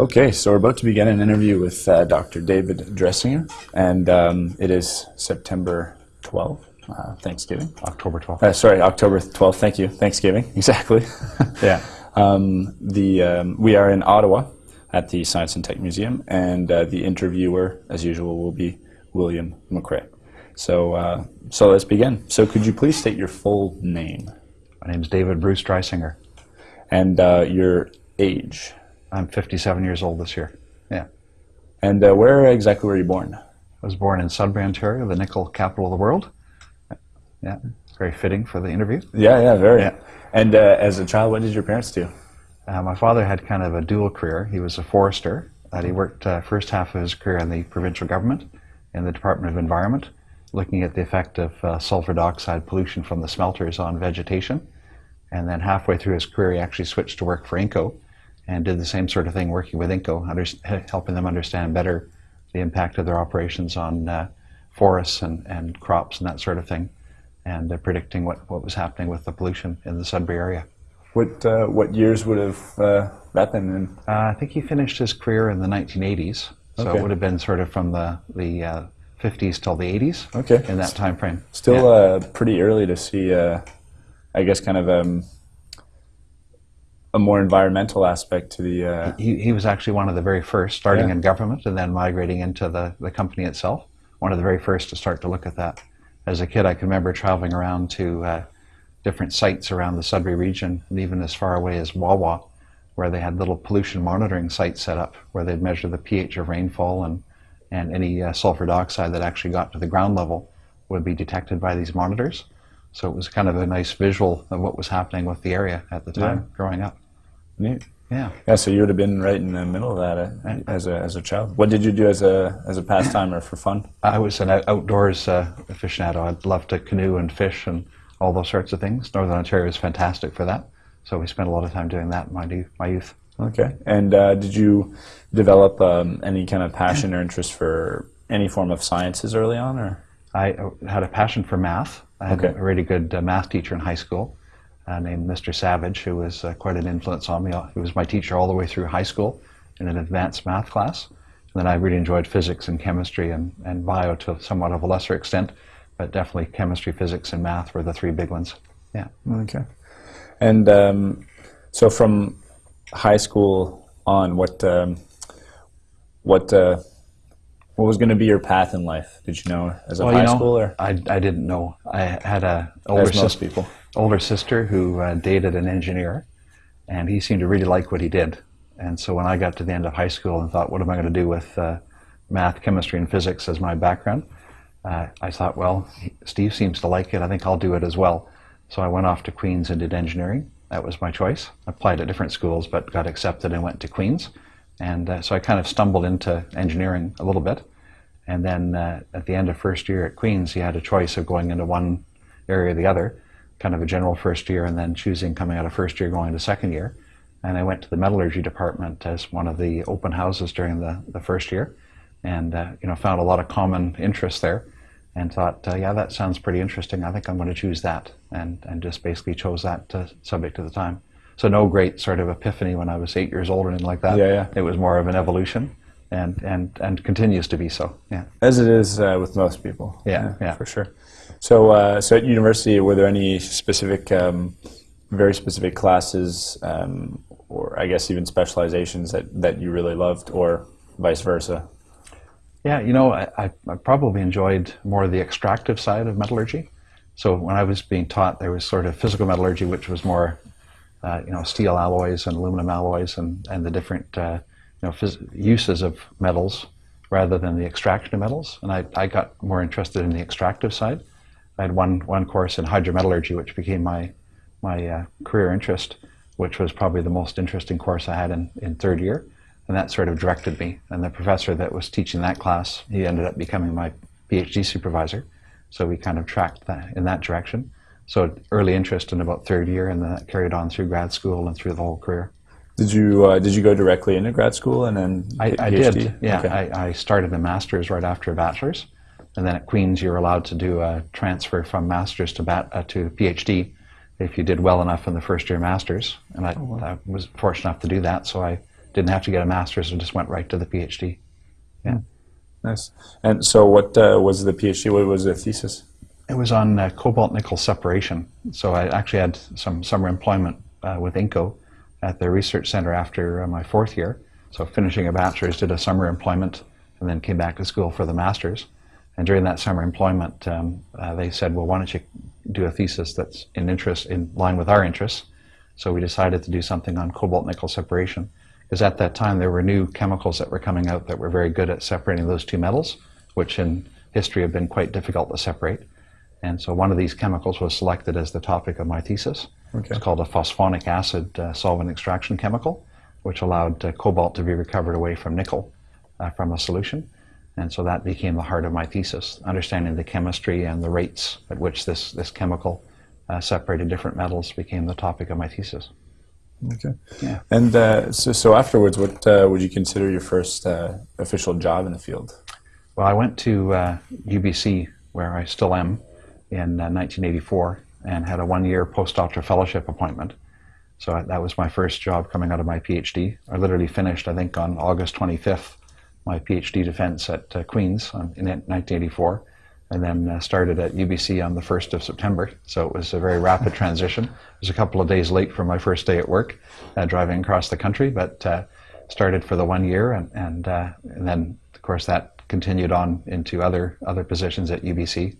Okay, so we're about to begin an interview with uh, Dr. David Dreisinger, and um, it is September 12th, uh, Thanksgiving. October 12th. Uh, sorry, October 12th, thank you, Thanksgiving, exactly. yeah. Um, the, um, we are in Ottawa at the Science and Tech Museum, and uh, the interviewer, as usual, will be William McRae. So, uh, so let's begin. So could you please state your full name? My name is David Bruce Dreisinger. And uh, your age? I'm 57 years old this year. Yeah. And uh, where exactly were you born? I was born in Sudbury, Ontario, the nickel capital of the world. Yeah, very fitting for the interview. Yeah, yeah, very. Yeah. And uh, as a child, what did your parents do? Uh, my father had kind of a dual career. He was a forester. That he worked uh, first half of his career in the provincial government, in the Department of Environment, looking at the effect of uh, sulfur dioxide pollution from the smelters on vegetation. And then halfway through his career, he actually switched to work for INCO and did the same sort of thing working with INCO, under, helping them understand better the impact of their operations on uh, forests and, and crops and that sort of thing, and uh, predicting what, what was happening with the pollution in the Sudbury area. What, uh, what years would have uh, that been in? Uh, I think he finished his career in the 1980s, so okay. it would have been sort of from the, the 50s uh, till the 80s okay. in that time frame. Still yeah. pretty early to see, I guess, kind of um, a more environmental aspect to the. Uh... He, he was actually one of the very first, starting yeah. in government and then migrating into the, the company itself. One of the very first to start to look at that. As a kid, I can remember traveling around to uh, different sites around the Sudbury region, and even as far away as Wawa, where they had little pollution monitoring sites set up, where they'd measure the pH of rainfall and, and any uh, sulfur dioxide that actually got to the ground level would be detected by these monitors. So it was kind of a nice visual of what was happening with the area at the time yeah. growing up. Neat. Yeah. Yeah. So you would have been right in the middle of that uh, as a as a child. What did you do as a as a pastime or for fun? I was an outdoors uh, aficionado. I loved to canoe and fish and all those sorts of things. Northern Ontario is fantastic for that. So we spent a lot of time doing that in my my youth. Okay. And uh, did you develop um, any kind of passion or interest for any form of sciences early on, or? I uh, had a passion for math. I had okay. a really good uh, math teacher in high school uh, named Mr. Savage, who was uh, quite an influence on me. He was my teacher all the way through high school in an advanced math class. And then I really enjoyed physics and chemistry and, and bio to somewhat of a lesser extent, but definitely chemistry, physics, and math were the three big ones. Yeah. Okay. And um, so from high school on, what um, what uh, what was going to be your path in life? Did you know as a well, high you know, schooler? I, I didn't know. I had a older sister, people. Older sister who uh, dated an engineer, and he seemed to really like what he did. And so when I got to the end of high school and thought, what am I going to do with uh, math, chemistry, and physics as my background? Uh, I thought, well, Steve seems to like it. I think I'll do it as well. So I went off to Queen's and did engineering. That was my choice. I applied at different schools, but got accepted and went to Queen's. And uh, so I kind of stumbled into engineering a little bit. And then uh, at the end of first year at Queen's, he had a choice of going into one area or the other, kind of a general first year, and then choosing coming out of first year going to second year. And I went to the metallurgy department as one of the open houses during the, the first year, and uh, you know found a lot of common interest there, and thought, uh, yeah, that sounds pretty interesting. I think I'm going to choose that, and and just basically chose that uh, subject at the time. So no great sort of epiphany when I was eight years old or anything like that. Yeah, yeah. It was more of an evolution and and and continues to be so. Yeah, as it is uh, with most people. Yeah, yeah, yeah. for sure. So, uh, so at university, were there any specific, um, very specific classes, um, or I guess even specializations that that you really loved, or vice versa? Yeah, you know, I, I probably enjoyed more the extractive side of metallurgy. So when I was being taught, there was sort of physical metallurgy, which was more, uh, you know, steel alloys and aluminum alloys and, and the different uh, you know, uses of metals rather than the extraction of metals. And I, I got more interested in the extractive side. I had one, one course in hydrometallurgy, which became my, my uh, career interest, which was probably the most interesting course I had in, in third year. And that sort of directed me. And the professor that was teaching that class, he ended up becoming my PhD supervisor. So we kind of tracked that in that direction. So early interest in about third year, and then that carried on through grad school and through the whole career. Did you uh, did you go directly into grad school and then I, I did. Yeah, okay. I, I, started a master's right after a bachelor's, and then at Queens you're allowed to do a transfer from master's to bat, uh, to PhD if you did well enough in the first year master's, and I, oh, wow. I, was fortunate enough to do that. So I didn't have to get a master's and just went right to the PhD. Yeah. Nice. And so, what uh, was the PhD? What was the thesis? It was on uh, cobalt nickel separation. So I actually had some summer employment uh, with Inco at the research center after uh, my fourth year. So finishing a bachelor's, did a summer employment, and then came back to school for the master's. And during that summer employment, um, uh, they said, "Well, why don't you do a thesis that's in interest in line with our interests?" So we decided to do something on cobalt nickel separation because at that time there were new chemicals that were coming out that were very good at separating those two metals, which in history have been quite difficult to separate. And so one of these chemicals was selected as the topic of my thesis. Okay. It's called a phosphonic acid uh, solvent extraction chemical, which allowed uh, cobalt to be recovered away from nickel uh, from a solution. And so that became the heart of my thesis, understanding the chemistry and the rates at which this, this chemical uh, separated different metals became the topic of my thesis. Okay. Yeah. And uh, so, so afterwards, what uh, would you consider your first uh, official job in the field? Well, I went to uh, UBC, where I still am, in 1984, and had a one-year postdoctoral fellowship appointment. So that was my first job coming out of my PhD. I literally finished, I think, on August 25th, my PhD defense at uh, Queen's on, in 1984, and then uh, started at UBC on the 1st of September. So it was a very rapid transition. I was a couple of days late for my first day at work, uh, driving across the country, but uh, started for the one year, and, and, uh, and then, of course, that continued on into other, other positions at UBC,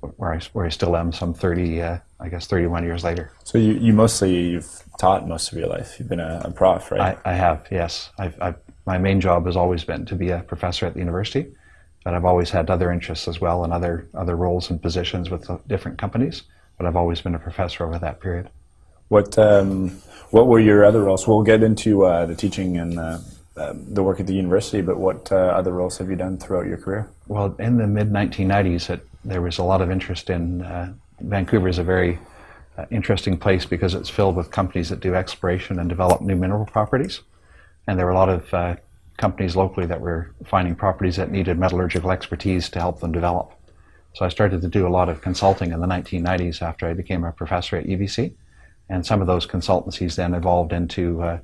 where I, where I still am some 30, uh, I guess, 31 years later. So you, you mostly you've taught most of your life. You've been a, a prof, right? I, I have, yes. I've, I've, my main job has always been to be a professor at the university, but I've always had other interests as well and other, other roles and positions with different companies, but I've always been a professor over that period. What um, what were your other roles? We'll get into uh, the teaching and uh, the work at the university, but what uh, other roles have you done throughout your career? Well, in the mid 1990s, there was a lot of interest in uh, Vancouver is a very uh, interesting place because it's filled with companies that do exploration and develop new mineral properties, and there were a lot of uh, companies locally that were finding properties that needed metallurgical expertise to help them develop. So I started to do a lot of consulting in the 1990s after I became a professor at UBC. And some of those consultancies then evolved into uh,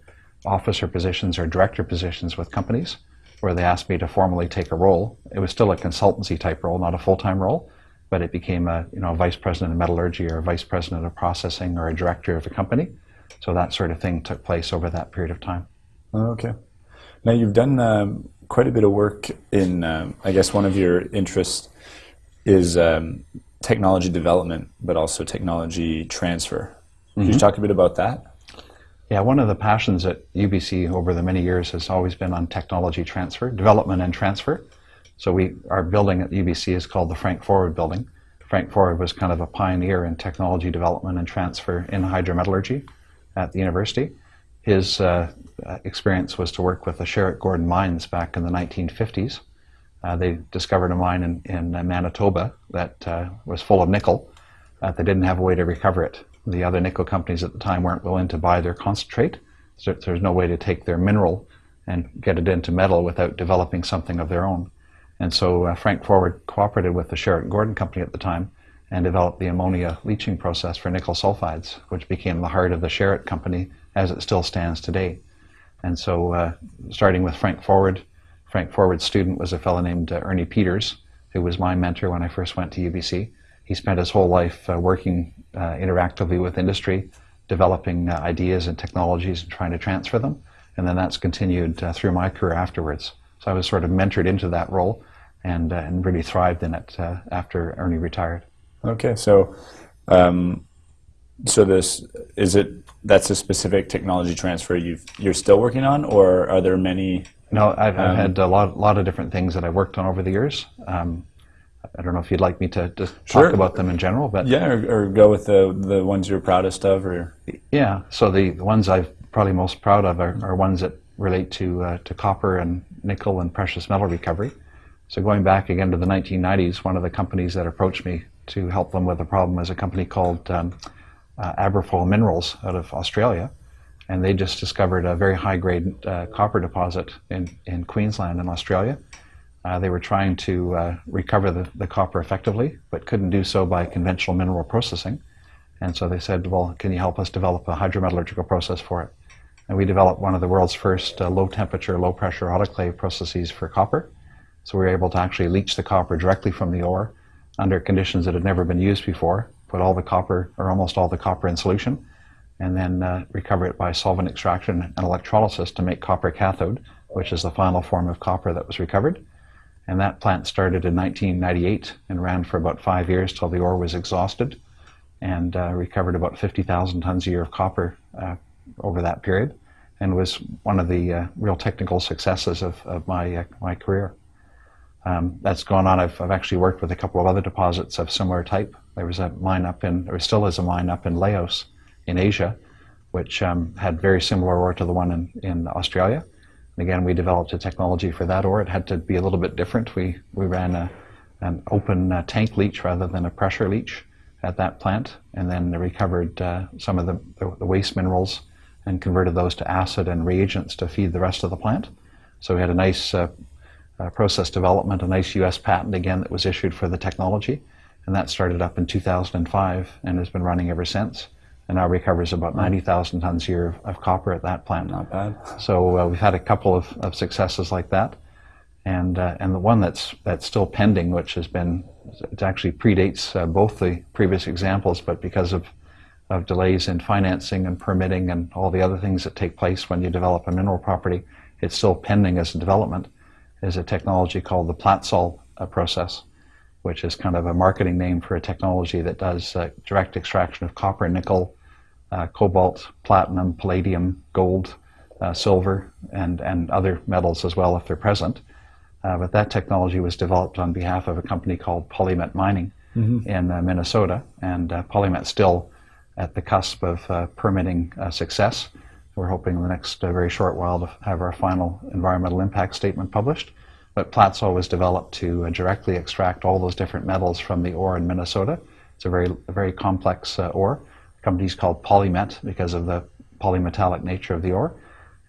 officer positions or director positions with companies where they asked me to formally take a role. It was still a consultancy type role, not a full-time role, but it became a you know a vice president of metallurgy or a vice president of processing or a director of a company. So that sort of thing took place over that period of time. Okay. Now you've done um, quite a bit of work in, um, I guess one of your interests is um, technology development, but also technology transfer. Could Mm-hmm. you talk a bit about that? Yeah, one of the passions at UBC over the many years has always been on technology transfer, development and transfer. So we, our building at UBC is called the Frank Forward Building. Frank Forward was kind of a pioneer in technology development and transfer in hydrometallurgy at the university. His uh, experience was to work with the Sherritt Gordon mines back in the 1950s. Uh, they discovered a mine in, in Manitoba that uh, was full of nickel. Uh, they didn't have a way to recover it. The other nickel companies at the time weren't willing to buy their concentrate. So there's no way to take their mineral and get it into metal without developing something of their own. And so uh, Frank Forward cooperated with the Sherritt Gordon company at the time and developed the ammonia leaching process for nickel sulfides, which became the heart of the Sherritt company as it still stands today. And so, uh, starting with Frank Forward, Frank Forward's student was a fellow named uh, Ernie Peters, who was my mentor when I first went to UBC. He spent his whole life uh, working uh, interactively with industry, developing uh, ideas and technologies and trying to transfer them. And then that's continued uh, through my career afterwards. So I was sort of mentored into that role and, uh, and really thrived in it uh, after Ernie retired. Okay, so um, so this is it. That's a specific technology transfer you you're still working on, or are there many? No, I've, I've Um, had a lot, lot of different things that I worked on over the years. Um, I don't know if you'd like me to just Sure. talk about them in general, but Yeah, or, or go with the the ones you're proudest of, or yeah. So the, the ones I'm probably most proud of are, are ones that relate to uh, to copper and nickel and precious metal recovery. So going back again to the 1990s, one of the companies that approached me to help them with a problem is a company called um, uh, Aberfoyle Minerals out of Australia, and they just discovered a very high grade uh, copper deposit in, in Queensland in Australia. Uh, they were trying to uh, recover the, the copper effectively, but couldn't do so by conventional mineral processing. And so they said, well, can you help us develop a hydrometallurgical process for it? and we developed one of the world's first uh, low temperature, low pressure autoclave processes for copper. So we were able to actually leach the copper directly from the ore under conditions that had never been used before, put all the copper, or almost all the copper in solution, and then uh, recover it by solvent extraction and electrolysis to make copper cathode, which is the final form of copper that was recovered. And that plant started in 1998 and ran for about five years till the ore was exhausted and uh, recovered about 50,000 tons a year of copper uh, over that period and was one of the uh, real technical successes of, of my, uh, my career. Um, that's gone on. I've, I've actually worked with a couple of other deposits of similar type. There was a mine up in, there still is a mine up in Laos in Asia, which um, had very similar ore to the one in, in Australia. And again, we developed a technology for that or It had to be a little bit different. We, we ran a, an open uh, tank leach rather than a pressure leach at that plant, and then recovered uh, some of the, the, waste minerals and converted those to acid and reagents to feed the rest of the plant. So we had a nice uh, uh process development, a nice US patent again that was issued for the technology, and that started up in 2005 and has been running ever since and now recovers about 90,000 tons a year of, of, copper at that plant. Not bad. So uh, we've had a couple of, of successes like that. And, uh, and the one that's, that's still pending, which has been, it actually predates uh, both the previous examples, but because of, of delays in financing and permitting and all the other things that take place when you develop a mineral property, it's still pending as a development, is a technology called the Platsol uh, process which is kind of a marketing name for a technology that does uh, direct extraction of copper, nickel, uh, cobalt, platinum, palladium, gold, uh, silver, and, and other metals as well if they're present. Uh, but that technology was developed on behalf of a company called Polymet Mining mm-hmm. in uh, Minnesota, and uh, Polymet's still at the cusp of uh, permitting success. We're hoping in the next very short while to have our final environmental impact statement published. But Platsol was developed to directly extract all those different metals from the ore in Minnesota. It's a very, a very complex ore The company's called Polymet because of the polymetallic nature of the ore.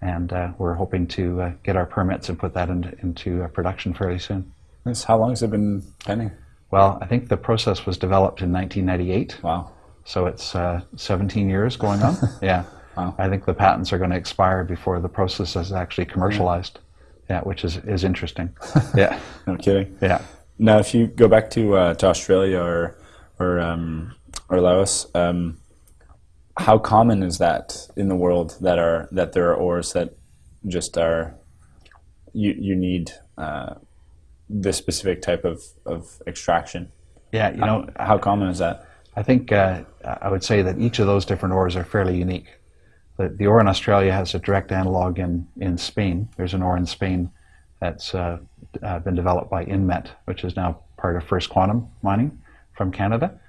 And uh, we're hoping to uh, get our permits and put that into, into uh, production fairly soon. Nice. How long has it been pending? Well, I think the process was developed in 1998. Wow. So it's uh, 17 years going on. yeah. Wow. I think the patents are going to expire before the process is actually commercialized. Yeah, which is, is interesting. yeah. no kidding. Yeah. Now, if you go back to uh, to Australia or or um, or Laos, um, how common is that in the world that are that there are ores that just are you you need uh, this specific type of, of extraction? Yeah, you know, how, how common is that? I think uh, I would say that each of those different ores are fairly unique. The, the ore in Australia has a direct analog in, in Spain. There's an ore in Spain that's uh, uh, been developed by Inmet, which is now part of First Quantum Mining from Canada.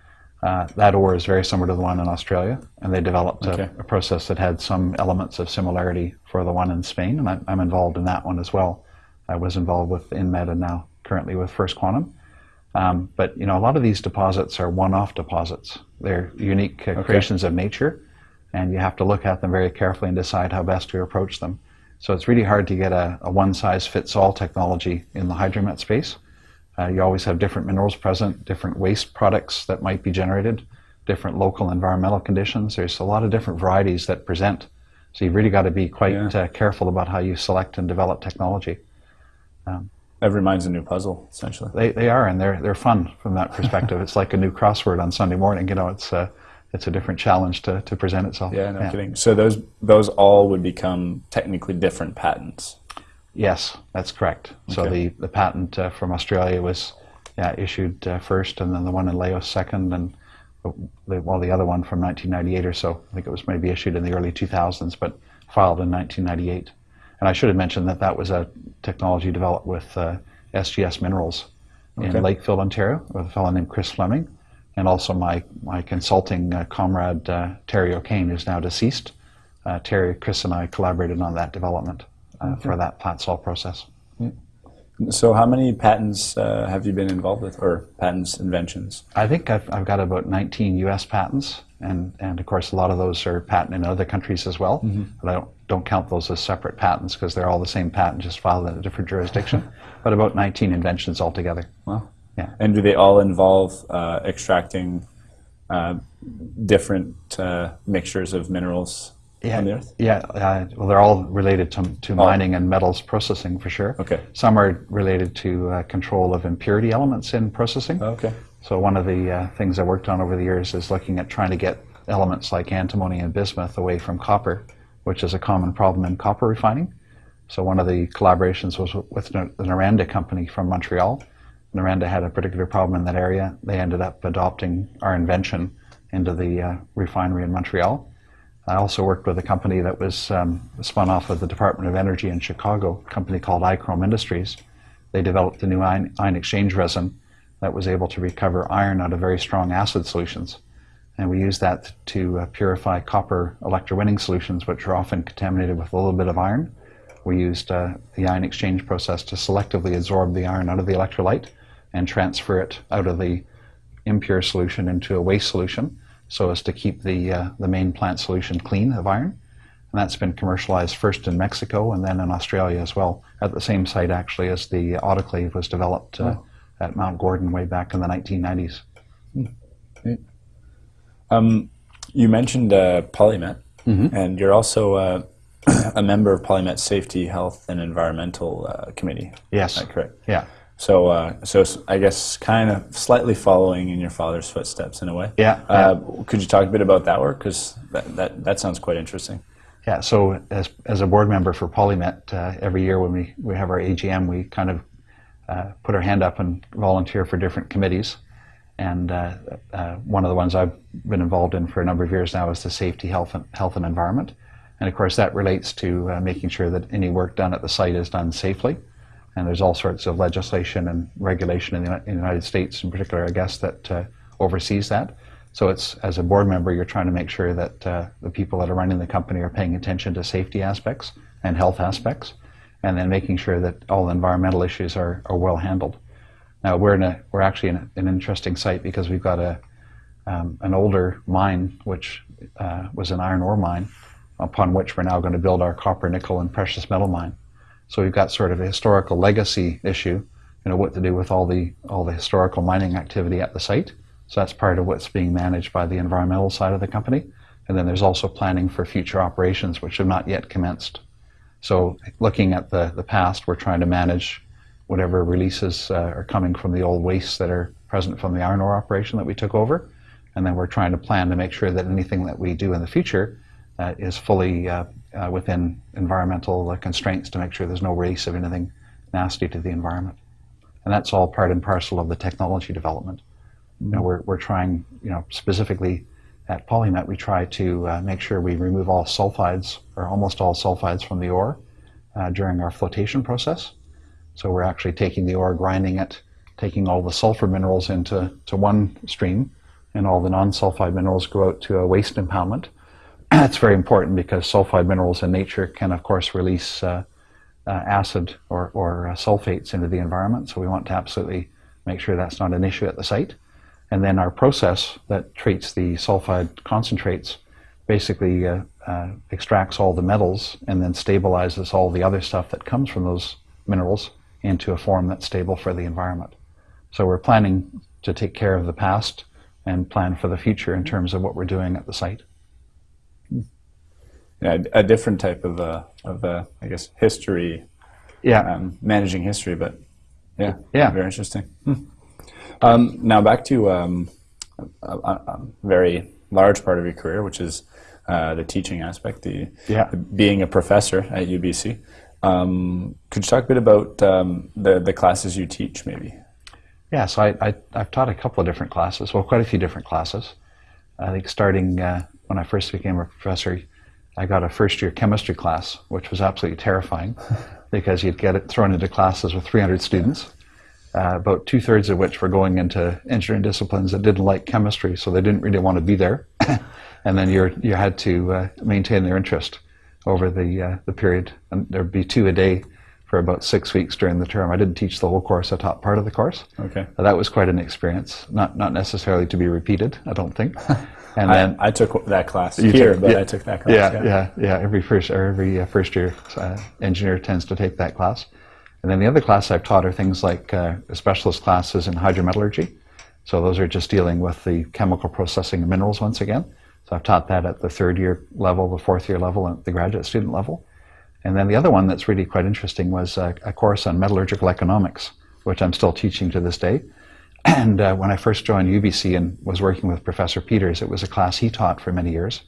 Uh, that ore is very similar to the one in Australia, and they developed okay. a, a, process that had some elements of similarity for the one in Spain, and I, am involved in that one as well. I was involved with Inmet and now currently with First Quantum. Um, but you know, a lot of these deposits are one-off deposits. They're unique uh, okay. creations of nature, and you have to look at them very carefully and decide how best to approach them. So it's really hard to get a, a one-size-fits-all technology in the hydromet space. Uh, you always have different minerals present, different waste products that might be generated, different local environmental conditions. There's a lot of different varieties that present. So you've really got to be quite yeah. uh, careful about how you select and develop technology. Um, Every mind's a new puzzle, essentially. They, they are, and they're, they're fun from that perspective. it's like a new crossword on Sunday morning. You know, it's, uh, it's a different challenge to, to present itself. Yeah, no yeah. kidding. So those, those all would become technically different patents. Yes, that's correct. Okay. So the, the patent uh, from Australia was yeah, issued uh, first, and then the one in Laos second, and the, well, the other one from 1998 or so. I think it was maybe issued in the early 2000s, but filed in 1998. And I should have mentioned that that was a technology developed with uh, SGS Minerals okay. in Lakefield, Ontario, with a fellow named Chris Fleming, and also my, my consulting uh, comrade uh, Terry O'Kane, who's now deceased. Uh, Terry, Chris, and I collaborated on that development uh, okay. for that Platsol process. Yeah. So, how many patents uh, have you been involved with, or patents, inventions? I think I've, I've got about 19 U.S. patents, and, and of course, a lot of those are patent in other countries as well. Mm-hmm. But I don't, don't count those as separate patents because they're all the same patent, just filed in a different jurisdiction. but about 19 inventions altogether. Wow. Yeah. And do they all involve uh, extracting uh, different uh, mixtures of minerals yeah, on the Earth? Yeah, uh, well, they're all related to, to mining and metals processing for sure. Okay. Some are related to uh, control of impurity elements in processing. Okay. So one of the uh, things I worked on over the years is looking at trying to get elements like antimony and bismuth away from copper, which is a common problem in copper refining. So one of the collaborations was with the Noranda company from Montreal. Noranda had a particular problem in that area. They ended up adopting our invention into the uh, refinery in Montreal. I also worked with a company that was um, spun off of the Department of Energy in Chicago, a company called Eichrom Industries. They developed a new ion, ion exchange resin that was able to recover iron out of very strong acid solutions. And we used that to uh, purify copper electrowinning solutions, which are often contaminated with a little bit of iron. We used uh, the ion exchange process to selectively absorb the iron out of the electrolyte and transfer it out of the impure solution into a waste solution so as to keep the, uh, the main plant solution clean of iron. And that's been commercialized first in Mexico and then in Australia as well, at the same site actually as the autoclave was developed uh, oh. at Mount Gordon way back in the 1990s. Um, you mentioned uh, Polymet, mm-hmm. and you're also uh, a member of Polymet Safety, Health, and Environmental uh, Committee. Yes. correct? Yeah. So, uh, so I guess kind of slightly following in your father's footsteps in a way. Yeah. Uh, yeah. Could you talk a bit about that work? Because that, that, that sounds quite interesting. Yeah. So, as, as a board member for Polymet, uh, every year when we, we have our AGM, we kind of uh, put our hand up and volunteer for different committees. And uh, uh, one of the ones I've been involved in for a number of years now is the safety, health, and, health and environment. And of course, that relates to making sure that any work done at the site is done safely and there's all sorts of legislation and regulation in the, in the United States, in particular, I guess, that uh, oversees that. So it's as a board member, you're trying to make sure that uh, the people that are running the company are paying attention to safety aspects and health aspects, and then making sure that all environmental issues are, are well handled. Now we're in a we're actually in a, an interesting site because we've got a um, an older mine which uh, was an iron ore mine, upon which we're now going to build our copper, nickel, and precious metal mine. So we've got sort of a historical legacy issue, you know, what to do with all the all the historical mining activity at the site. So that's part of what's being managed by the environmental side of the company. And then there's also planning for future operations, which have not yet commenced. So looking at the, the past, we're trying to manage whatever releases uh, are coming from the old wastes that are present from the iron ore operation that we took over. And then we're trying to plan to make sure that anything that we do in the future is fully uh, uh, within environmental uh, constraints to make sure there's no release of anything nasty to the environment. And that's all part and parcel of the technology development. Mm-hmm. You know, we're, we're trying, you know, specifically at Polymet, we try to uh, make sure we remove all sulfides, or almost all sulfides from the ore uh, during our flotation process. So we're actually taking the ore, grinding it, taking all the sulfur minerals into to one stream, and all the non-sulfide minerals go out to a waste impoundment that's very important because sulfide minerals in nature can, of course, release uh, uh, acid or, or uh, sulfates into the environment. So we want to absolutely make sure that's not an issue at the site. And then our process that treats the sulfide concentrates basically uh, uh, extracts all the metals and then stabilizes all the other stuff that comes from those minerals into a form that's stable for the environment. So we're planning to take care of the past and plan for the future in terms of what we're doing at the site yeah, a different type of uh, of uh, I guess history. Yeah, um, managing history, but yeah, yeah, very interesting. Hmm. Um, now back to um, a, a, very large part of your career, which is uh, the teaching aspect, the, yeah. the, being a professor at UBC. Um, could you talk a bit about um, the the classes you teach, maybe? Yeah, so I, I have taught a couple of different classes, well, quite a few different classes. I think starting uh, when I first became a professor I got a first year chemistry class, which was absolutely terrifying because you'd get it thrown into classes with 300 students, uh, about two thirds of which were going into engineering disciplines that didn't like chemistry, so they didn't really want to be there. and then you you had to uh, maintain their interest over the, uh, the period. And there'd be two a day for about six weeks during the term. I didn't teach the whole course, I taught part of the course. Okay. That was quite an experience, not, not necessarily to be repeated, I don't think. And then I, I took that class here, took, but yeah, I took that class. Yeah, yeah, yeah. yeah. Every first or every uh, first year uh, engineer tends to take that class. And then the other class I've taught are things like uh, specialist classes in hydrometallurgy. So those are just dealing with the chemical processing of minerals once again. So I've taught that at the third year level, the fourth year level, and the graduate student level. And then the other one that's really quite interesting was a, a course on metallurgical economics, which I'm still teaching to this day. And uh, when I first joined UBC and was working with Professor Peters, it was a class he taught for many years.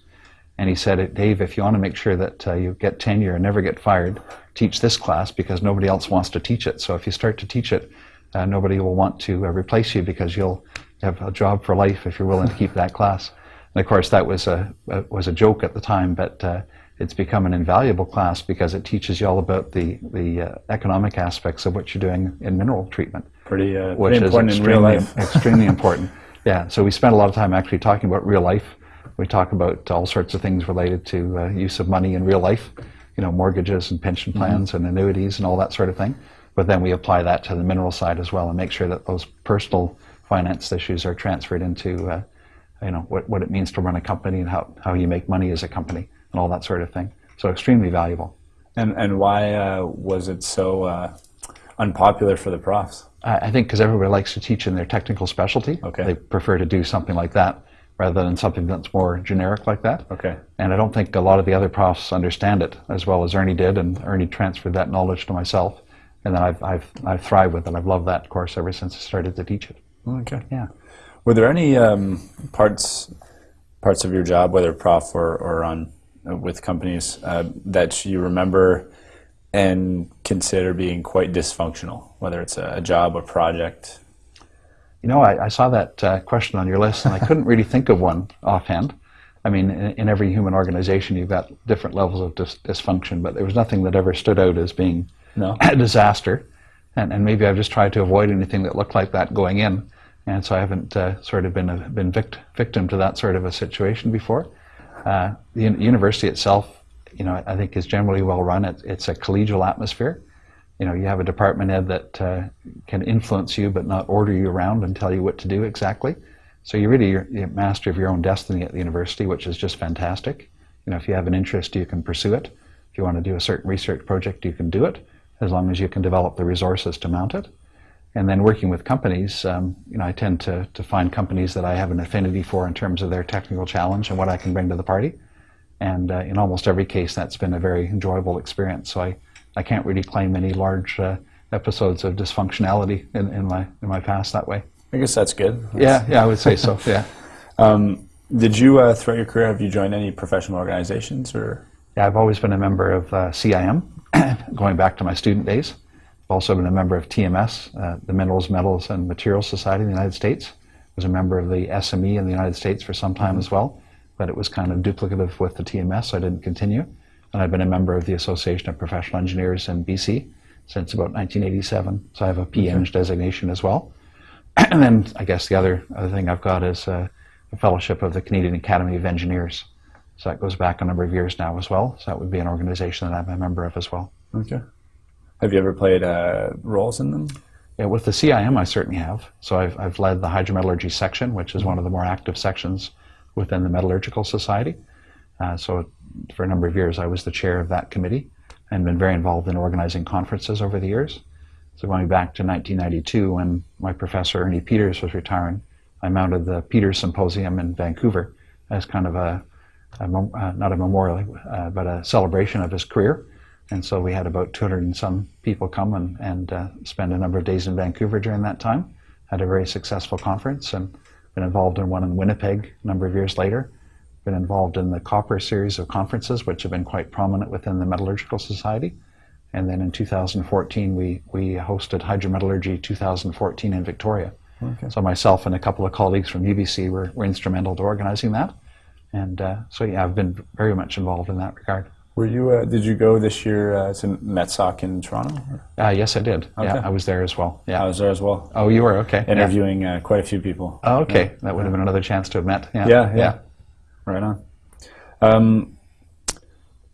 And he said, Dave, if you want to make sure that uh, you get tenure and never get fired, teach this class because nobody else wants to teach it. So if you start to teach it, uh, nobody will want to uh, replace you because you'll have a job for life if you're willing to keep that class. And of course, that was a, was a joke at the time, but uh, it's become an invaluable class because it teaches you all about the the uh, economic aspects of what you're doing in mineral treatment. Pretty, uh, which pretty important is in real extremely, life. extremely important. Yeah, so we spend a lot of time actually talking about real life. We talk about all sorts of things related to uh, use of money in real life, you know, mortgages and pension Mm-hmm. plans and annuities and all that sort of thing. But then we apply that to the mineral side as well and make sure that those personal finance issues are transferred into, uh, you know, what, what it means to run a company and how, how you make money as a company and all that sort of thing. So extremely valuable. And and why uh, was it so uh, unpopular for the profs? I I think because everybody likes to teach in their technical specialty. Okay. They prefer to do something like that rather than something that's more generic like that. Okay. And I don't think a lot of the other profs understand it as well as Ernie did, and Ernie transferred that knowledge to myself. And then I've, I've, I've thrived with it. I've loved that course ever since I started to teach it. Okay. Yeah. Were there any um, parts parts of your job, whether prof or, or on uh, with companies, uh, that you remember and consider being quite dysfunctional, whether it's a, a job, a project? You know, I, I saw that uh, question on your list, and I couldn't really think of one offhand. I mean, in, in every human organization, you've got different levels of dis- dysfunction, but there was nothing that ever stood out as being No. a disaster. And, and maybe I've just tried to avoid anything that looked like that going in, and so I haven't uh, sort of been a, been vict- victim to that sort of a situation before. Uh, the university itself, you know, I think is generally well run. It, it's a collegial atmosphere. You know, you have a department head that uh, can influence you, but not order you around and tell you what to do exactly. So you're really you're master of your own destiny at the university, which is just fantastic. You know, if you have an interest, you can pursue it. If you want to do a certain research project, you can do it, as long as you can develop the resources to mount it. And then working with companies, um, you know, I tend to, to find companies that I have an affinity for in terms of their technical challenge and what I can bring to the party. And uh, in almost every case, that's been a very enjoyable experience. So I, I can't really claim any large uh, episodes of dysfunctionality in, in my in my past that way. I guess that's good. Yeah, yeah, I would say so. Yeah, Um, did you, uh, throughout your career, have you joined any professional organizations or? yeah. I've always been a member of uh, CIM, going back to my student days. I've also been a member of TMS, uh, the Minerals, Metals, and Materials Society in the United States. Was a member of the SME in the United States for some time as well, but it was kind of duplicative with the TMS, so I didn't continue. And I've been a member of the Association of Professional Engineers in BC since about 1987, so I have a PEng designation as well. and then I guess the other other thing I've got is uh, a fellowship of the Canadian Academy of Engineers. So that goes back a number of years now as well. So that would be an organization that I'm a member of as well. Okay. Have you ever played uh, roles in them? Yeah, with the CIM, I certainly have. So I've, I've led the hydrometallurgy section, which is one of the more active sections within the Metallurgical Society. Uh, so for a number of years, I was the chair of that committee and been very involved in organizing conferences over the years. So going back to 1992, when my professor Ernie Peters was retiring, I mounted the Peters Symposium in Vancouver as kind of a, a uh, not a memorial, uh, but a celebration of his career. And so we had about 200 and some people come and, and uh, spend a number of days in Vancouver during that time. Had a very successful conference and been involved in one in Winnipeg a number of years later. Been involved in the Copper series of conferences, which have been quite prominent within the Metallurgical Society. And then in 2014, we, we hosted Hydrometallurgy 2014 in Victoria. Okay. So myself and a couple of colleagues from UBC were, were instrumental to organizing that. And uh, so, yeah, I've been very much involved in that regard. Were you? Uh, did you go this year uh, to MetSoc in Toronto? Or? Uh, yes, I did. Yeah, I was there as well. Yeah. I was there as well, Oh, you were okay. Yeah. interviewing uh, quite a few people. Oh, okay. That would have been another chance to have met. Yeah. Yeah, yeah. Right on. Um,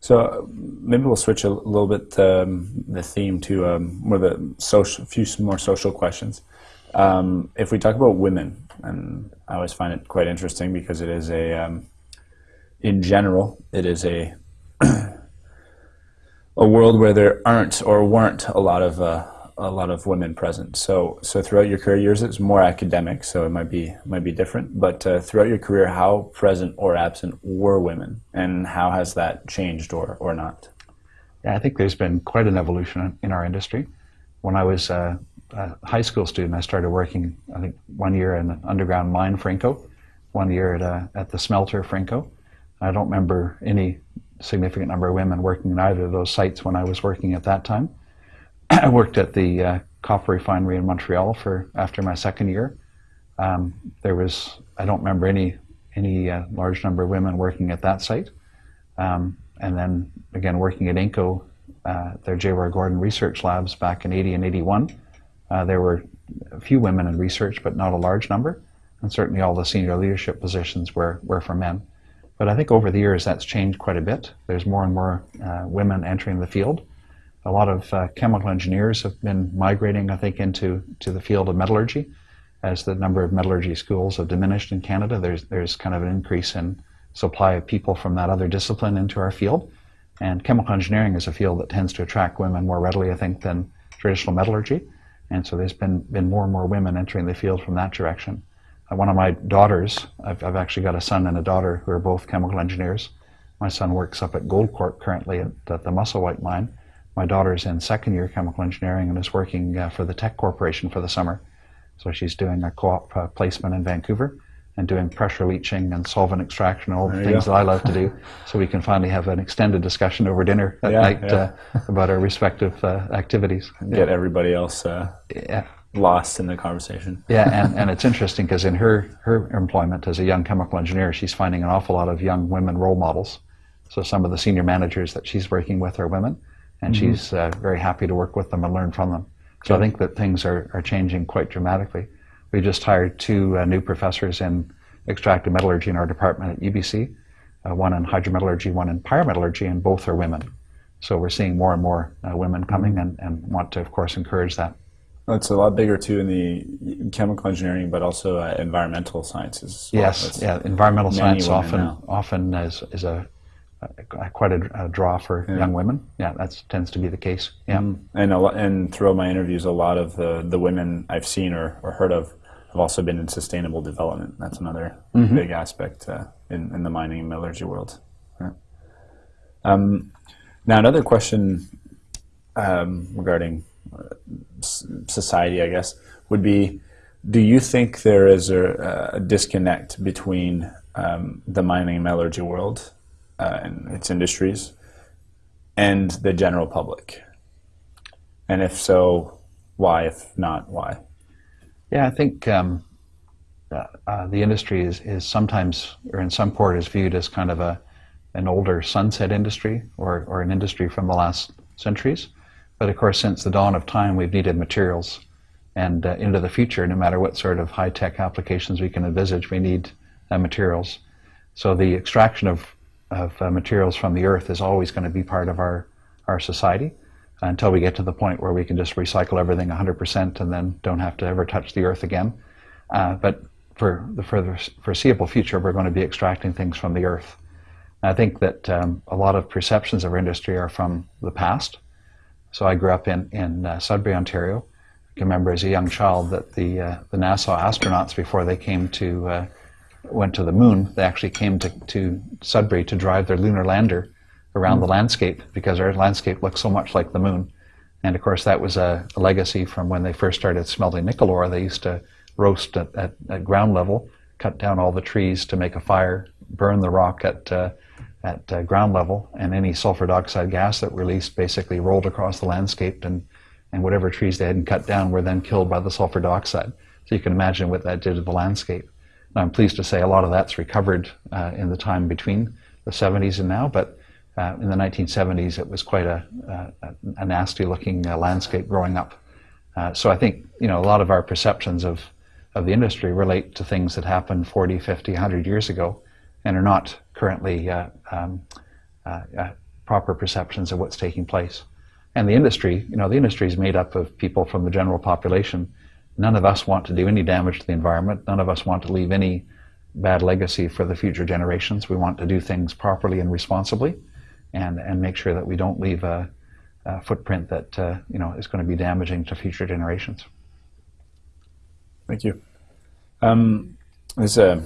so uh, maybe we'll switch a little bit um, the theme to um, more the social, a few more social questions. Um, if we talk about women, and I always find it quite interesting because it is a, um, in general, it is a a world where there aren't or weren't a lot of uh, a lot of women present. So, so throughout your career years, it's more academic, so it might be might be different. But uh, throughout your career, how present or absent were women, and how has that changed or or not? Yeah, I think there's been quite an evolution in our industry. When I was a, a high school student, I started working. I think one year in an underground mine for Inco, one year at a, at the smelter for Inco. I don't remember any significant number of women working in either of those sites when I was working at that time. I worked at the uh, copper refinery in Montreal for after my second year. Um, there was I don't remember any any uh, large number of women working at that site. Um, and then again working at Inco, uh, their J.R. Gordon research labs back in 80 and 81. Uh, there were a few women in research, but not a large number. And certainly all the senior leadership positions were, were for men. But I think over the years that's changed quite a bit. There's more and more uh, women entering the field a lot of uh, chemical engineers have been migrating, I think, into to the field of metallurgy. As the number of metallurgy schools have diminished in Canada, there's there's kind of an increase in supply of people from that other discipline into our field. And chemical engineering is a field that tends to attract women more readily, I think, than traditional metallurgy. And so there's been been more and more women entering the field from that direction. Uh, one of my daughters, I've, I've actually got a son and a daughter who are both chemical engineers. My son works up at Goldcorp currently at, at the Musselwhite mine my daughter's in second year chemical engineering and is working uh, for the Teck Corporation for the summer. So she's doing a co-op uh, placement in Vancouver and doing pressure leaching and solvent extraction, all the things that I love to do. So we can finally have an extended discussion over dinner at yeah, night yeah. Uh, about our respective uh, activities. Get everybody else uh, yeah. Lost in the conversation. yeah, and, and it's interesting because in her, her employment as a young chemical engineer, she's finding an awful lot of young women role models. So some of the senior managers that she's working with are women and mm-hmm. she's uh, very happy to work with them and learn from them. So I think that things are, are changing quite dramatically. We just hired two uh, new professors in extractive metallurgy in our department at UBC, uh, one in hydrometallurgy, one in pyrometallurgy, and both are women. So we're seeing more and more uh, women coming and, and want to, of course, encourage that. Well, it's a lot bigger too in the chemical engineering, but also uh, environmental sciences. Well. Yes, yeah, environmental science often now. often is, is a quite a, a, draw for yeah. young women. Yeah, that tends to be the case. Yeah, mm. and a lot, and throughout my interviews, a lot of the the women I've seen or, or heard of have also been in sustainable development. That's another mm-hmm. big aspect uh, in in the mining and metallurgy world. Yeah. Um, now, another question um, regarding uh, society, I guess, would be: Do you think there is a, a disconnect between um, the mining and metallurgy world uh, and its industries and the general public? And if so, why? If not, why? Yeah, I think um, uh, the industry is, is sometimes, or in some port, is viewed as kind of a an older sunset industry or, or an industry from the last centuries. But of course, since the dawn of time, we've needed materials. And uh, into the future, no matter what sort of high tech applications we can envisage, we need uh, materials. So the extraction of of uh, materials from the earth is always going to be part of our, our society until we get to the point where we can just recycle everything 100% and then don't have to ever touch the earth again. Uh, but for the further foreseeable future, we're going to be extracting things from the earth. I think that um, a lot of perceptions of our industry are from the past. So I grew up in, in uh, Sudbury, Ontario. I can remember as a young child that the, uh, the NASA astronauts, before they came to uh, went to the moon, they actually came to, to Sudbury to drive their lunar lander around mm. the landscape because our landscape looks so much like the moon. And of course, that was a, a, legacy from when they first started smelting nickel ore. They used to roast at, at, at, ground level, cut down all the trees to make a fire, burn the rock at, uh, at uh, ground level, and any sulfur dioxide gas that released basically rolled across the landscape, and, and whatever trees they hadn't cut down were then killed by the sulfur dioxide. So you can imagine what that did to the landscape. I'm pleased to say a lot of that's recovered uh, in the time between the 70s and now, but uh, in the 1970s it was quite a, a, a nasty looking uh, landscape growing up. Uh, so I think you know a lot of our perceptions of, of the industry relate to things that happened 40, 50, 100 years ago and are not currently uh, um, uh, proper perceptions of what's taking place. And the industry, you know, the industry is made up of people from the general population None of us want to do any damage to the environment. None of us want to leave any bad legacy for the future generations. We want to do things properly and responsibly and, and make sure that we don't leave a, uh, footprint that uh, you know is going to be damaging to future generations. Thank you. Um, this uh,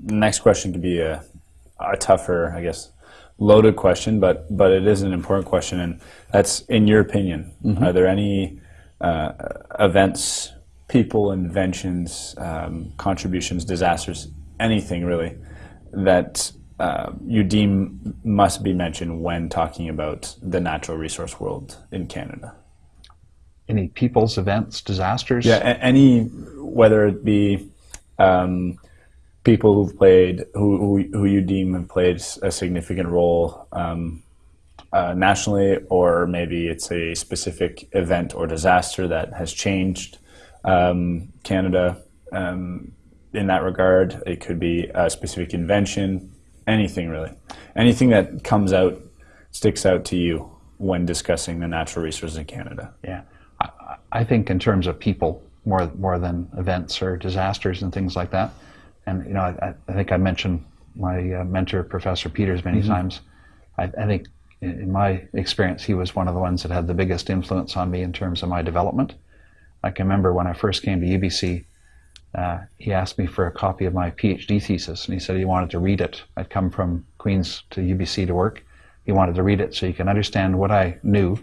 next question could be a, a tougher, I guess, loaded question, but but it is an important question, and that's in your opinion. Mm-hmm. Are there any uh, events, people, inventions, um, contributions, disasters, anything really that uh, you deem must be mentioned when talking about the natural resource world in Canada? Any people's events, disasters? Yeah, any whether it be um, people who've played, who, who, who you deem have played a significant role um, uh, nationally, or maybe it's a specific event or disaster that has changed um, Canada um, in that regard. It could be a specific invention, anything really, anything that comes out sticks out to you when discussing the natural resources in Canada. Yeah, I, I think in terms of people more more than events or disasters and things like that. And you know, I, I think I mentioned my uh, mentor, Professor Peters, many mm-hmm. times. I, I, think, in my experience, he was one of the ones that had the biggest influence on me in terms of my development. I can remember when I first came to UBC, uh, he asked me for a copy of my PhD thesis, and he said he wanted to read it. I'd come from Queens to UBC to work. He wanted to read it so he can understand what I knew,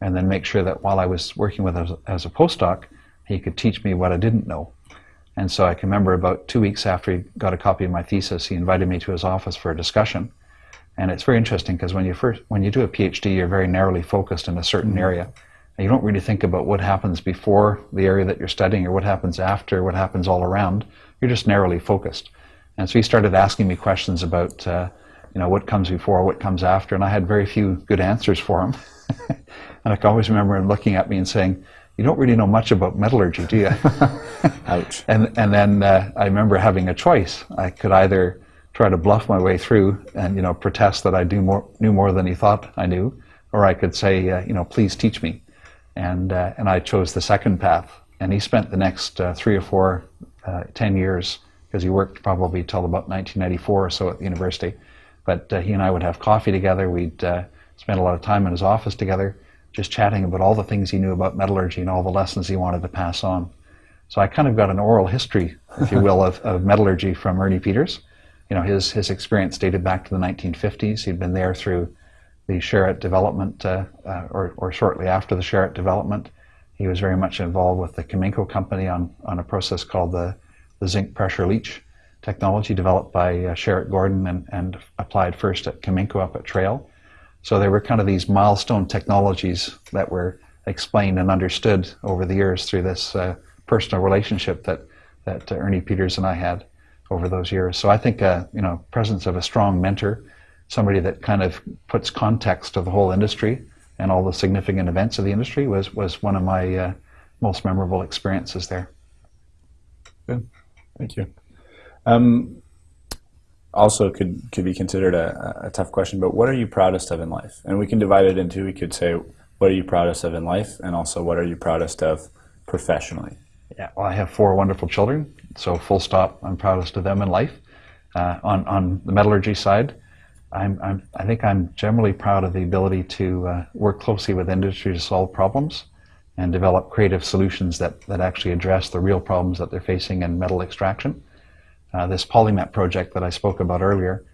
and then make sure that while I was working with as, as a postdoc, he could teach me what I didn't know. And so I can remember about two weeks after he got a copy of my thesis, he invited me to his office for a discussion. And it's very interesting because when you first when you do a PhD, you're very narrowly focused in a certain mm-hmm. area. And you don't really think about what happens before the area that you're studying or what happens after, what happens all around. You're just narrowly focused. And so he started asking me questions about, uh, you know, what comes before, what comes after, and I had very few good answers for him. and I can always remember him looking at me and saying, you don't really know much about metallurgy, do you? Ouch. And, and then uh, I remember having a choice. I could either try to bluff my way through and, you know, protest that I do more, knew more than he thought I knew, or I could say, uh, you know, please teach me. And, uh, and I chose the second path. And he spent the next uh, three or four, uh, ten years, because he worked probably till about 1994 or so at the university. But uh, he and I would have coffee together. We'd spend a lot of time in his office together just chatting about all the things he knew about metallurgy and all the lessons he wanted to pass on. So I kind of got an oral history, if you will, of, of metallurgy from Ernie Peters. You know, his, his experience dated back to the 1950s. He'd been there through the Sherritt development, uh, uh, or, or shortly after the Sherritt development. He was very much involved with the Cominco company on, on a process called the, the zinc pressure leach technology developed by uh, Sherritt Gordon and, and applied first at Cominco up at Trail so they were kind of these milestone technologies that were explained and understood over the years through this uh, personal relationship that that uh, Ernie Peters and I had over those years. So I think uh, you know presence of a strong mentor, somebody that kind of puts context to the whole industry and all the significant events of the industry was was one of my uh, most memorable experiences there. Good, thank you. Um, also could could be considered a, a, tough question, but what are you proudest of in life? And we can divide it into we could say what are you proudest of in life, and also what are you proudest of professionally? Yeah, well, I have four wonderful children, so full stop. I'm proudest of them in life. Uh, on on the metallurgy side, I'm, I'm I think I'm generally proud of the ability to uh, work closely with industry to solve problems and develop creative solutions that that actually address the real problems that they're facing in metal extraction. Uh, this PolyMet project that I spoke about earlier,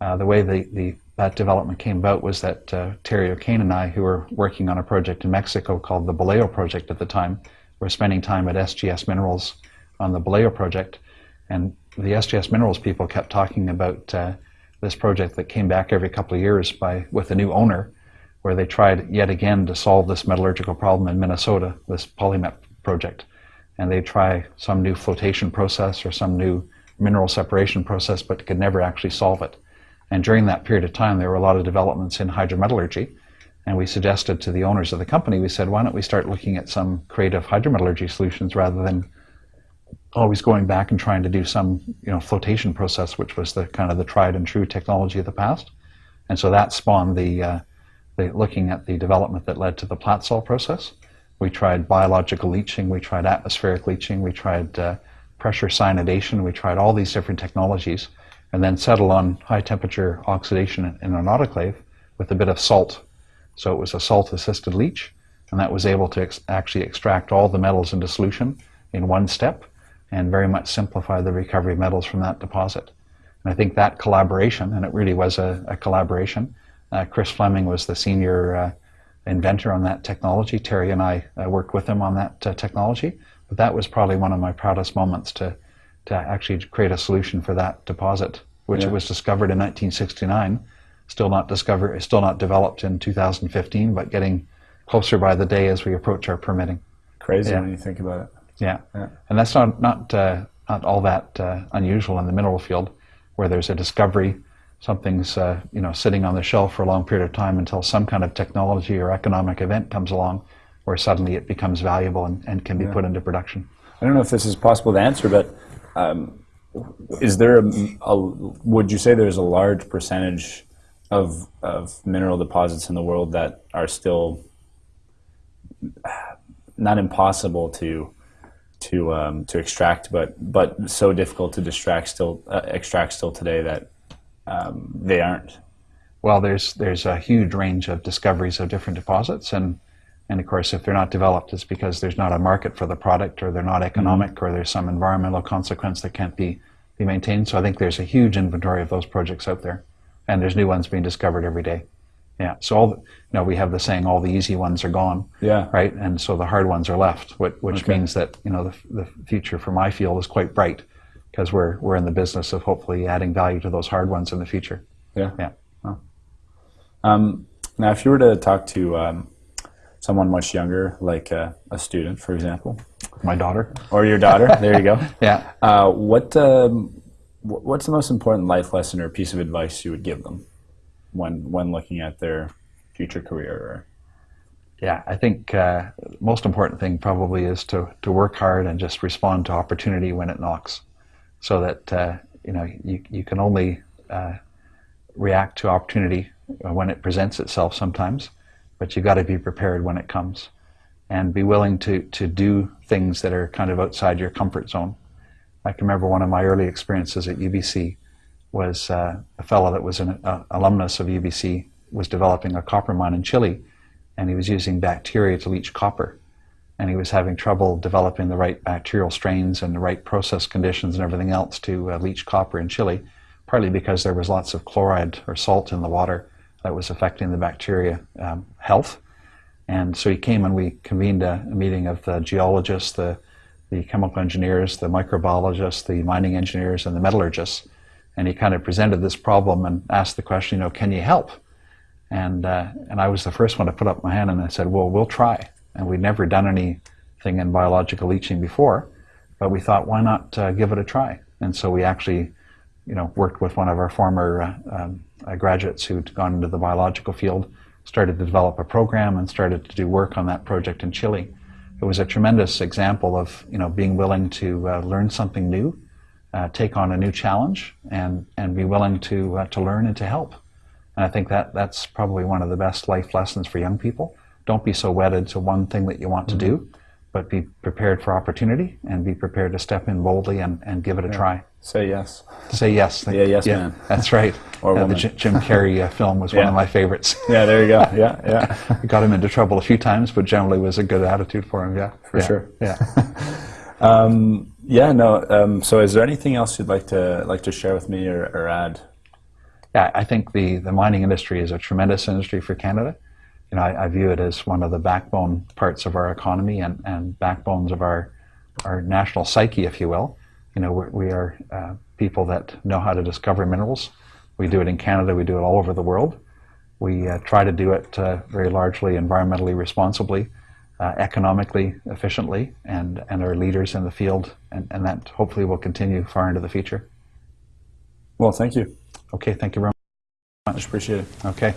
uh, the way the, the, that development came about was that uh, Terry O'Kane and I, who were working on a project in Mexico called the Boleo project at the time, were spending time at SGS Minerals on the Boleo project. And the SGS Minerals people kept talking about uh, this project that came back every couple of years by with a new owner, where they tried yet again to solve this metallurgical problem in Minnesota, this PolyMet project. And they try some new flotation process or some new mineral separation process, but could never actually solve it. And during that period of time, there were a lot of developments in hydrometallurgy. And we suggested to the owners of the company, we said, why don't we start looking at some creative hydrometallurgy solutions rather than always going back and trying to do some you know, flotation process, which was the kind of the tried and true technology of the past. And so that spawned the, uh, the looking at the development that led to the Platsol process. We tried biological leaching, we tried atmospheric leaching, we tried uh, pressure cyanidation. We tried all these different technologies and then settled on high temperature oxidation in an autoclave with a bit of salt So it was a salt-assisted leach, and that was able to ex- actually extract all the metals into solution in one step and very much simplify the recovery of metals from that deposit. And I think that collaboration, and it really was a, a collaboration, uh, Chris Fleming was the senior uh, inventor on that technology. Terry and I uh, worked with him on that uh, technology. That was probably one of my proudest moments to, to actually create a solution for that deposit, which Yeah. was discovered in 1969. Still not discovered, still not developed in 2015, but getting closer by the day as we approach our permitting. Crazy Yeah. when you think about it. Yeah, Yeah. and that's not not uh, not all that uh, unusual in the mineral field, where there's a discovery, something's uh, you know sitting on the shelf for a long period of time until some kind of technology or economic event comes along, where suddenly it becomes valuable and, and can be put into production. I don't know if this is possible to answer, but um, is there a, a? Would you say there's a large percentage of of mineral deposits in the world that are still not impossible to to um, to extract, but but so difficult to distract still uh, extract still today that um, they aren't. Well, there's there's a huge range of discoveries of different deposits, and and of course, if they're not developed, it's because there's not a market for the product, or they're not economic, or there's some environmental consequence that can't be be maintained. So I think there's a huge inventory of those projects out there, and there's new ones being discovered every day. Yeah. So all the, you know, we have the saying, all the easy ones are gone. Yeah. Right. And so the hard ones are left, which, which Okay. means that you know the, the future for my field is quite bright because we're we're in the business of hopefully adding value to those hard ones in the future. Yeah. Yeah. Um, now, if you were to talk to um, someone much younger, like uh, a student, for example, My daughter. or your daughter, there you go. Yeah. Uh, what um, wh- what's the most important life lesson or piece of advice you would give them when when looking at their future career? Or, Yeah, I think uh, most important thing probably is to, to work hard and just respond to opportunity when it knocks, so that uh, you know you, you can only uh, react to opportunity when it presents itself sometimes, but you got to be prepared when it comes, and be willing to to do things that are kind of outside your comfort zone. I can remember one of my early experiences at UBC was uh, a fellow that was an uh, alumnus of UBC was developing a copper mine in Chile, and he was using bacteria to leach copper, and he was having trouble developing the right bacterial strains and the right process conditions and everything else to uh, leach copper in Chile, partly because there was lots of chloride or salt in the water that was affecting the bacteria um, health. And so he came and we convened a, a meeting of the geologists, the, the chemical engineers, the microbiologists, the mining engineers, and the metallurgists. And he kind of presented this problem and asked the question, you know, can you help? And, uh, and I was the first one to put up my hand and I said, well, we'll try. And we'd never done anything in biological leaching before, but we thought, why not uh, give it a try? And so we actually, you know, worked with one of our former uh, um, uh, graduates who'd gone into the biological field, started to develop a program and started to do work on that project in Chile. It was a tremendous example of, you know, being willing to uh, learn something new, uh, take on a new challenge, and, and be willing to, uh, to learn and to help. And I think that that's probably one of the best life lessons for young people. Don't be so wedded to one thing that you want to do, but be prepared for opportunity and be prepared to step in boldly and, and give it a try. say yes. Say yes. Yeah, yes, man. That's right. Or Uh, the. Jim Jim Carrey uh, film was one of my favorites. Yeah, there you go. Yeah, yeah. Got him into trouble a few times, but generally was a good attitude for him. Yeah, For Yeah. sure. Yeah. Um, yeah, no. Um, so, is there anything else you'd like to like to share with me or, or add? Yeah, I think the, the mining industry is a tremendous industry for Canada. You know, I, I view it as one of the backbone parts of our economy and, and backbones of our our national psyche, if you will. You know, we're, we are uh, people that know how to discover minerals. We do it in Canada. We do it all over the world. We uh, try to do it uh, very largely environmentally responsibly, uh, economically efficiently, and, and are leaders in the field. And, and that hopefully will continue far into the future. Well, thank you. Okay, thank you very Much appreciated. much. Okay.